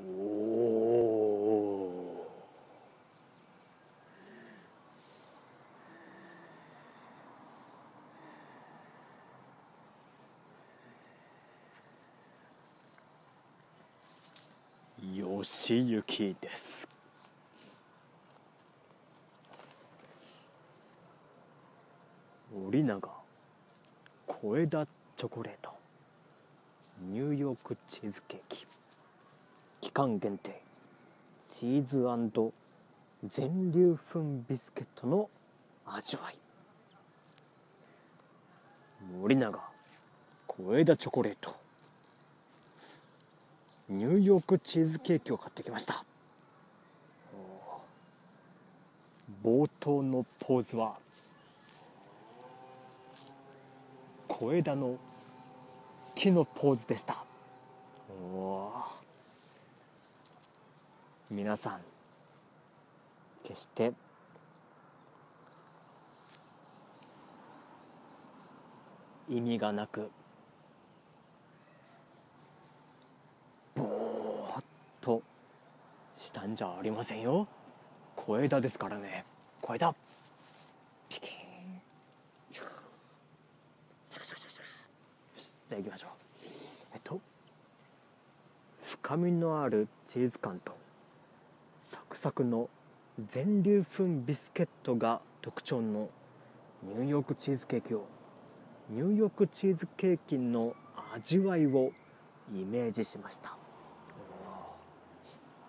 おおよしゆきです。森永小枝チョコレートニューヨークチーズケーキ。期間限定チーズ全粒粉ビスケットの味わい。森永小枝チョコレート。ニューヨークチーズケーキを買ってきました。冒頭のポーズは小枝の木のポーズでした。お皆さん決して意味がなくぼーっとしたんじゃありませんよ。小枝ですからね。小枝。ピキンシャラシャラシャラシャラよし。じゃあ行きましょう。えっと深みのあるチーズ感とサクの全粒粉ビスケットが特徴のニューヨークチーズケーキをニューヨークチーズケーキの味わいをイメージしました。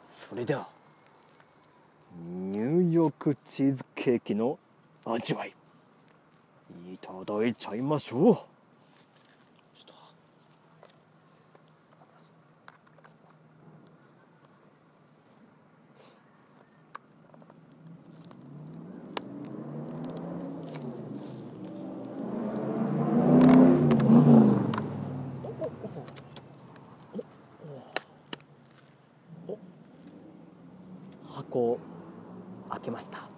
それではニューヨークチーズケーキの味わいいただいちゃいましょう。箱を開けました。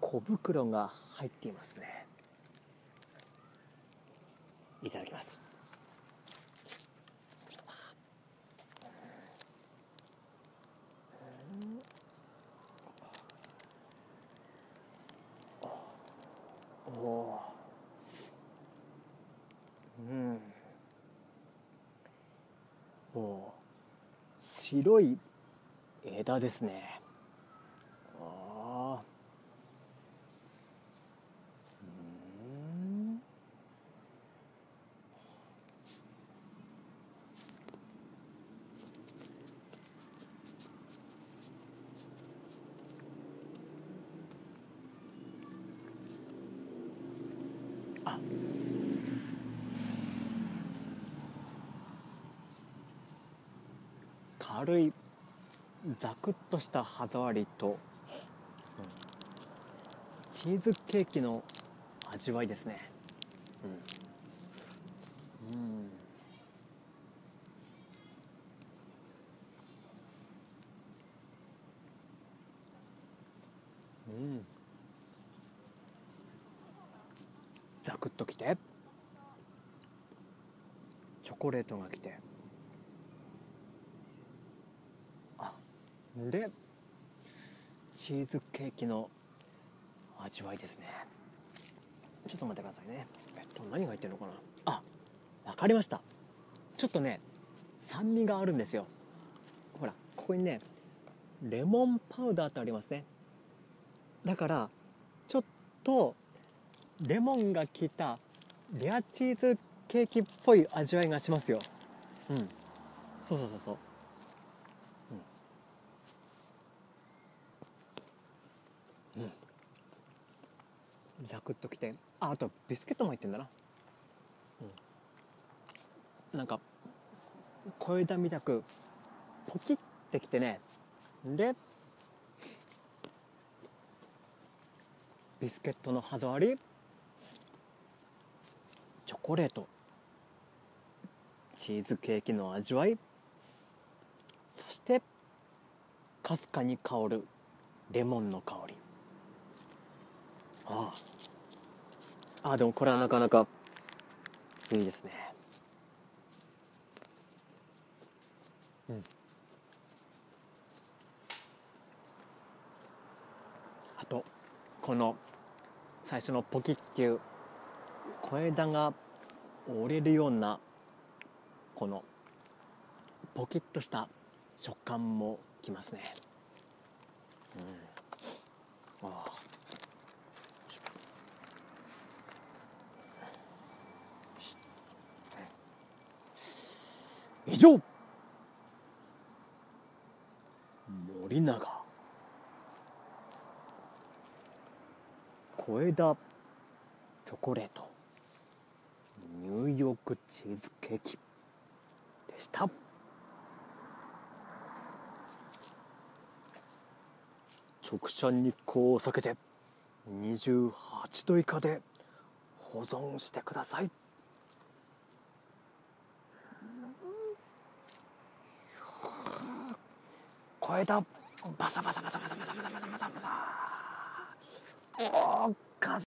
小袋が入っていますね。いただきます。おうん。お白い枝ですね。あうんあ軽い。ザクッとした歯触りと、チーズケーキの味わいですね。うん、うん。うん、ザクッときて。チョコレートがきて。でチーズケーキの味わいですね。ちょっと待ってくださいね。えっと何が入ってるのかな？あわかりました。ちょっとね酸味があるんですよ。ほらここにねレモンパウダーってありますね。だからちょっとレモンが効いたレアチーズケーキっぽい味わいがしますよ。うん。そうそうそうそう。ザクッときてああとビスケットも入ってんだな、うん、なんか小枝みたくポキってきてね。でビスケットの歯触りチョコレートチーズケーキの味わいそしてかすかに香るレモンの香り。あああでもこれはなかなかいいですね。うん。あとこの最初のポキっていう小枝が折れるようなこのポキッとした食感もきますね。うん。ああ以上。森永。小枝チョコレート。ニューヨークチーズケーキでした。直射日光を避けて28度以下で保存してください。小枝バサバサバサバサバサバサバサバサバサ。